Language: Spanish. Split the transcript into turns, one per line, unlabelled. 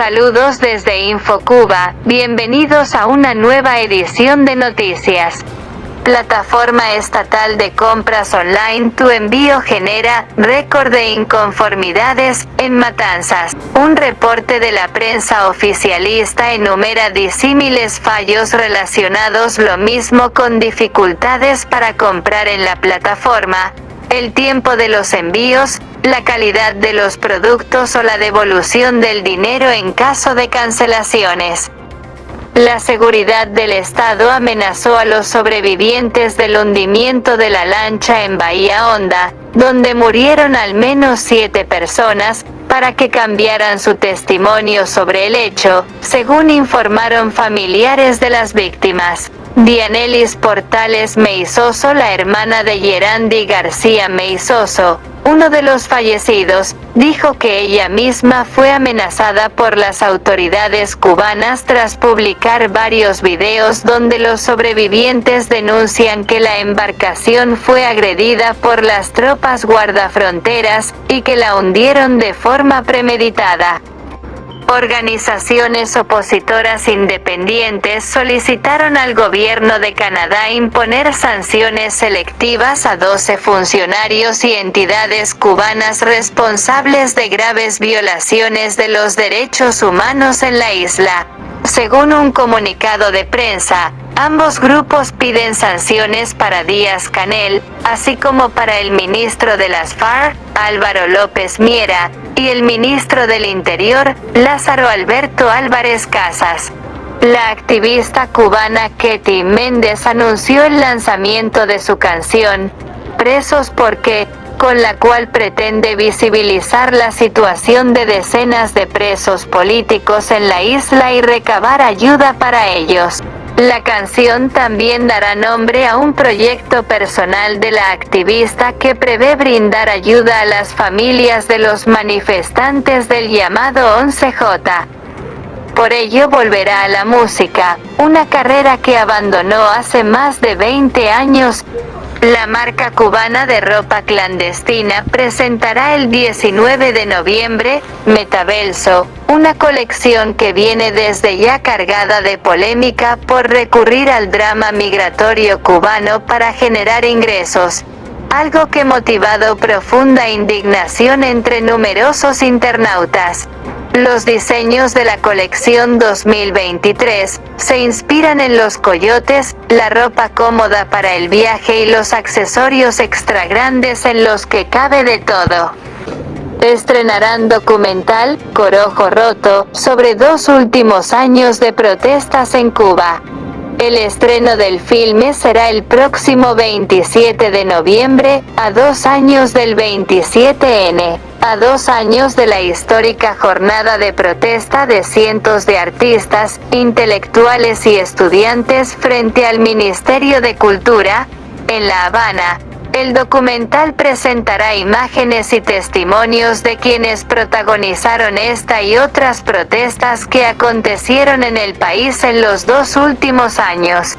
Saludos desde InfoCuba, bienvenidos a una nueva edición de noticias. Plataforma estatal de compras online Tu envío genera récord de inconformidades en Matanzas. Un reporte de la prensa oficialista enumera disímiles fallos relacionados lo mismo con dificultades para comprar en la plataforma, el tiempo de los envíos, la calidad de los productos o la devolución del dinero en caso de cancelaciones. La seguridad del Estado amenazó a los sobrevivientes del hundimiento de la lancha en Bahía Honda, donde murieron al menos siete personas, para que cambiaran su testimonio sobre el hecho, según informaron familiares de las víctimas. Dianelis Portales Meizoso, la hermana de Yerandi García Meizoso, uno de los fallecidos, dijo que ella misma fue amenazada por las autoridades cubanas tras publicar varios videos donde los sobrevivientes denuncian que la embarcación fue agredida por las tropas guardafronteras, y que la hundieron de forma premeditada. Organizaciones opositoras independientes solicitaron al gobierno de Canadá imponer sanciones selectivas a 12 funcionarios y entidades cubanas responsables de graves violaciones de los derechos humanos en la isla. Según un comunicado de prensa, ambos grupos piden sanciones para Díaz Canel, así como para el ministro de las FARC, Álvaro López Miera, y el ministro del Interior, Lázaro Alberto Álvarez Casas. La activista cubana Ketty Méndez anunció el lanzamiento de su canción, Presos porque, con la cual pretende visibilizar la situación de decenas de presos políticos en la isla y recabar ayuda para ellos. La canción también dará nombre a un proyecto personal de la activista que prevé brindar ayuda a las familias de los manifestantes del llamado 11J. Por ello volverá a la música, una carrera que abandonó hace más de 20 años, la marca cubana de ropa clandestina presentará el 19 de noviembre, Metaverso, una colección que viene desde ya cargada de polémica por recurrir al drama migratorio cubano para generar ingresos, algo que motivado profunda indignación entre numerosos internautas. Los diseños de la colección 2023 se inspiran en los coyotes, la ropa cómoda para el viaje y los accesorios extra grandes en los que cabe de todo. Estrenarán documental, Corojo Roto, sobre dos últimos años de protestas en Cuba. El estreno del filme será el próximo 27 de noviembre, a dos años del 27N. A dos años de la histórica jornada de protesta de cientos de artistas, intelectuales y estudiantes frente al Ministerio de Cultura, en La Habana, el documental presentará imágenes y testimonios de quienes protagonizaron esta y otras protestas que acontecieron en el país en los dos últimos años.